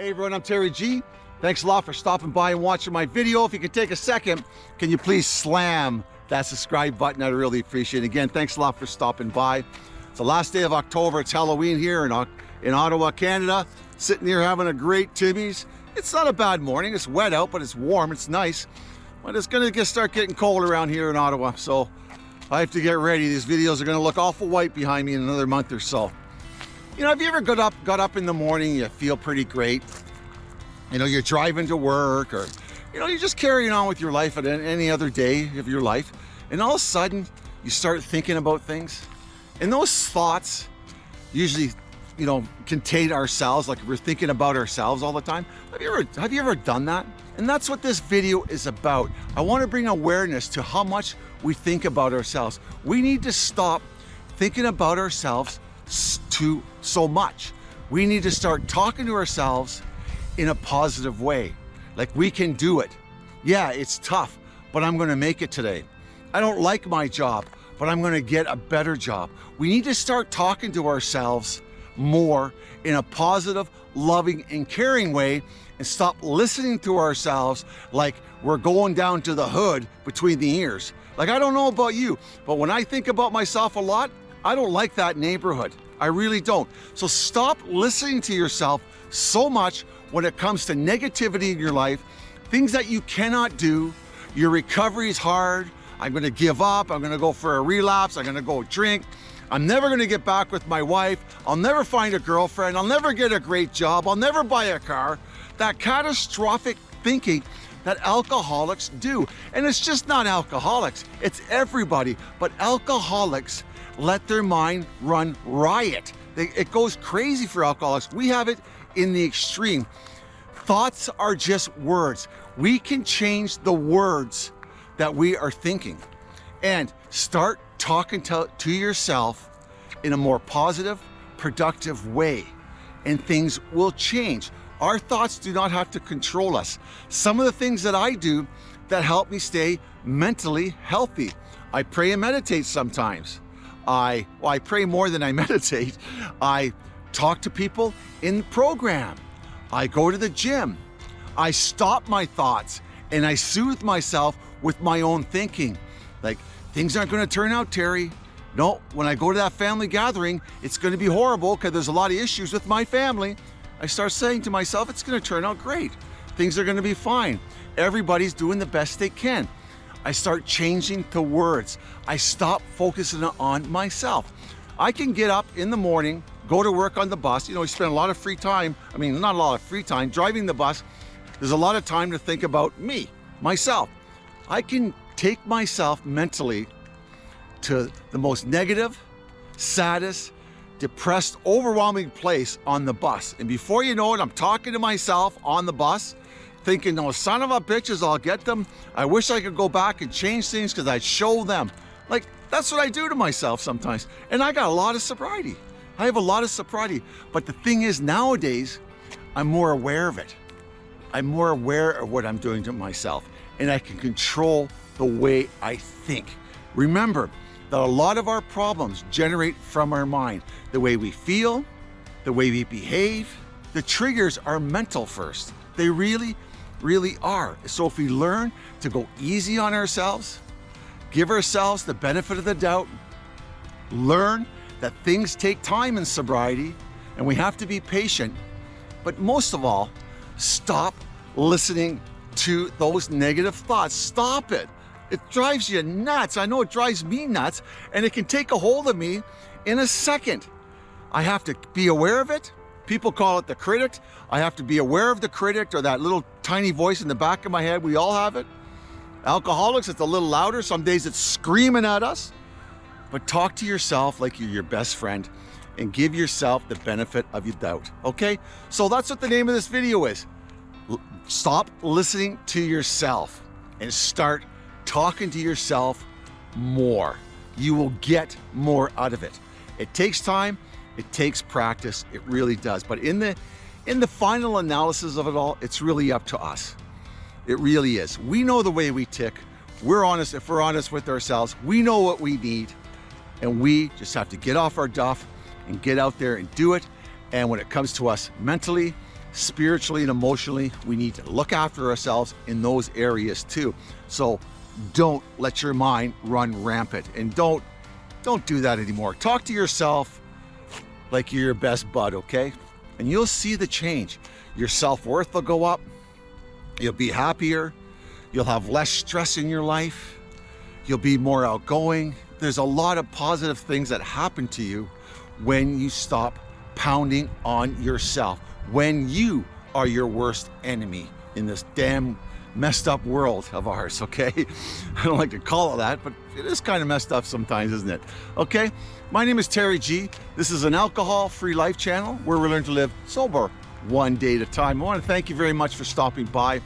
Hey everyone, I'm Terry G. Thanks a lot for stopping by and watching my video. If you could take a second, can you please slam that subscribe button? I'd really appreciate it. Again, thanks a lot for stopping by. It's the last day of October. It's Halloween here in, in Ottawa, Canada. Sitting here having a great Timmy's. It's not a bad morning. It's wet out, but it's warm. It's nice. But it's going to start getting cold around here in Ottawa. So I have to get ready. These videos are going to look awful white behind me in another month or so. You know, have you ever got up, got up in the morning, you feel pretty great. You know, you're driving to work or, you know, you're just carrying on with your life at any other day of your life. And all of a sudden, you start thinking about things. And those thoughts usually, you know, contain ourselves, like we're thinking about ourselves all the time. Have you ever, have you ever done that? And that's what this video is about. I want to bring awareness to how much we think about ourselves. We need to stop thinking about ourselves too so much. We need to start talking to ourselves in a positive way. Like we can do it. Yeah, it's tough, but I'm gonna make it today. I don't like my job, but I'm gonna get a better job. We need to start talking to ourselves more in a positive, loving, and caring way and stop listening to ourselves like we're going down to the hood between the ears. Like, I don't know about you, but when I think about myself a lot, I don't like that neighborhood. I really don't. So stop listening to yourself so much when it comes to negativity in your life, things that you cannot do. Your recovery is hard. I'm gonna give up. I'm gonna go for a relapse. I'm gonna go drink. I'm never gonna get back with my wife. I'll never find a girlfriend. I'll never get a great job. I'll never buy a car. That catastrophic thinking that alcoholics do. And it's just not alcoholics, it's everybody. But alcoholics let their mind run riot. It goes crazy for alcoholics. We have it in the extreme. Thoughts are just words. We can change the words that we are thinking and start talking to, to yourself in a more positive, productive way and things will change. Our thoughts do not have to control us. Some of the things that I do that help me stay mentally healthy. I pray and meditate sometimes. I, well, I pray more than I meditate. I talk to people in the program. I go to the gym. I stop my thoughts and I soothe myself with my own thinking. Like, things aren't gonna turn out, Terry. No, when I go to that family gathering, it's gonna be horrible because there's a lot of issues with my family. I start saying to myself, it's gonna turn out great. Things are gonna be fine. Everybody's doing the best they can. I start changing the words. I stop focusing on myself. I can get up in the morning, go to work on the bus. You know, we spend a lot of free time. I mean, not a lot of free time driving the bus. There's a lot of time to think about me, myself. I can take myself mentally to the most negative, saddest, depressed, overwhelming place on the bus. And before you know it, I'm talking to myself on the bus, thinking, no, son of a bitches, I'll get them. I wish I could go back and change things because I'd show them. Like, that's what I do to myself sometimes. And I got a lot of sobriety. I have a lot of sobriety. But the thing is, nowadays, I'm more aware of it. I'm more aware of what I'm doing to myself. And I can control the way I think. Remember, that a lot of our problems generate from our mind. The way we feel, the way we behave, the triggers are mental first. They really, really are. So if we learn to go easy on ourselves, give ourselves the benefit of the doubt, learn that things take time in sobriety and we have to be patient, but most of all, stop listening to those negative thoughts. Stop it. It drives you nuts. I know it drives me nuts and it can take a hold of me in a second. I have to be aware of it. People call it the critic. I have to be aware of the critic or that little tiny voice in the back of my head. We all have it. Alcoholics, it's a little louder. Some days it's screaming at us. But talk to yourself like you're your best friend and give yourself the benefit of your doubt, okay? So that's what the name of this video is. Stop listening to yourself and start talking to yourself more. You will get more out of it. It takes time, it takes practice, it really does. But in the, in the final analysis of it all, it's really up to us. It really is. We know the way we tick. We're honest, if we're honest with ourselves, we know what we need. And we just have to get off our duff and get out there and do it. And when it comes to us mentally, spiritually and emotionally, we need to look after ourselves in those areas too. So don't let your mind run rampant and don't don't do that anymore. Talk to yourself like you're your best bud, okay? And you'll see the change. Your self-worth will go up. You'll be happier. You'll have less stress in your life. You'll be more outgoing. There's a lot of positive things that happen to you when you stop pounding on yourself, when you are your worst enemy in this damn messed up world of ours, okay? I don't like to call it that, but it is kind of messed up sometimes, isn't it? Okay, my name is Terry G. This is an alcohol-free life channel where we learn to live sober one day at a time. I want to thank you very much for stopping by.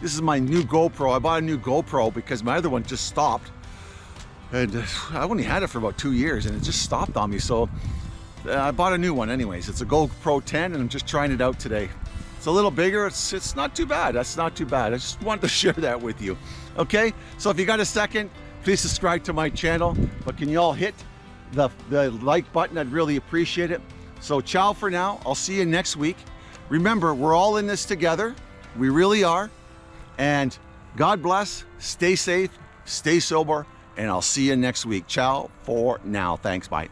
This is my new GoPro. I bought a new GoPro because my other one just stopped. And I only had it for about two years and it just stopped on me. So uh, I bought a new one anyways. It's a GoPro 10 and I'm just trying it out today. It's a little bigger. It's, it's not too bad. That's not too bad. I just wanted to share that with you. Okay, so if you got a second, please subscribe to my channel. But can you all hit the, the like button? I'd really appreciate it. So ciao for now. I'll see you next week. Remember, we're all in this together. We really are. And God bless, stay safe, stay sober, and I'll see you next week. Ciao for now. Thanks, bye.